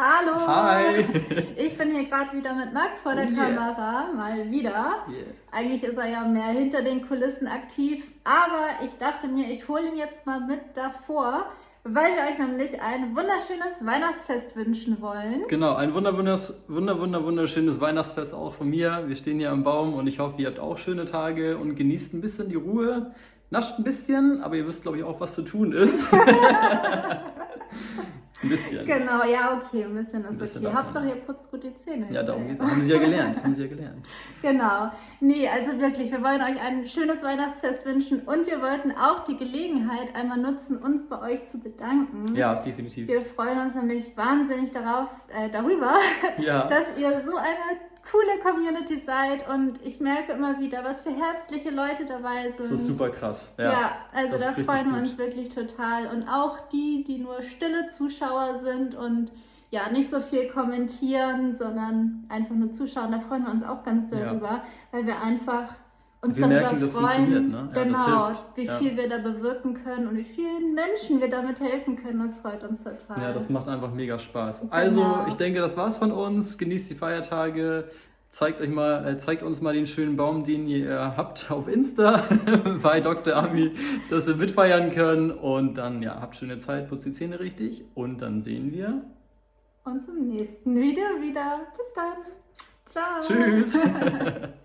Hallo! Hi! Ich bin hier gerade wieder mit Marc vor der Oh yeah. Kamera, mal wieder. Yeah. Eigentlich ist er ja mehr hinter den Kulissen aktiv, aber ich dachte mir, ich hole ihn jetzt mal mit davor, weil wir euch nämlich ein wunderschönes Weihnachtsfest wünschen wollen. Genau, ein wunder, wunder, wunder, wunderschönes Weihnachtsfest auch von mir. Wir stehen hier am Baum und ich hoffe, ihr habt auch schöne Tage und genießt ein bisschen die Ruhe. Nascht ein bisschen, aber ihr wisst, glaube ich, auch, was zu tun ist. ein bisschen. Genau, ja, okay, ein bisschen ist Ein bisschen okay. Hauptsache, ihr putzt gut die Zähne. Ja, darum geht's. Haben sie ja gelernt. Haben sie ja gelernt. Genau. Nee, also wirklich, wir wollen euch ein schönes Weihnachtsfest wünschen und wir wollten auch die Gelegenheit einmal nutzen, uns bei euch zu bedanken. Ja, definitiv. Wir freuen uns nämlich wahnsinnig darauf, äh, darüber, Ja. dass ihr so eine coole Community seid und ich merke immer wieder, was für herzliche Leute dabei sind. Das ist super krass. Ja, Ja, also da freuen wir gut. uns wirklich total. Und auch die, die nur stille Zuschauer sind und ja, nicht so viel kommentieren, sondern einfach nur zuschauen, da freuen wir uns auch ganz Ja. darüber, weil wir einfach uns Wir darüber merken, freuen, funktioniert, ne? Ja, genau, wie Ja. viel wir da bewirken können und wie vielen Menschen wir damit helfen können. Das freut uns total. Ja, das macht einfach mega Spaß. Genau. Also, ich denke, das war's von uns. Genießt die Feiertage. Zeigt euch mal, äh, zeigt uns mal den schönen Baum, den ihr habt auf Insta bei Dr. Ami, dass wir mitfeiern können. Und dann, ja, habt schöne Zeit, putzt die Zähne richtig. Und dann sehen wir. uns im nächsten Video wieder. Bis dann. Ciao. Tschüss!